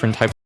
different types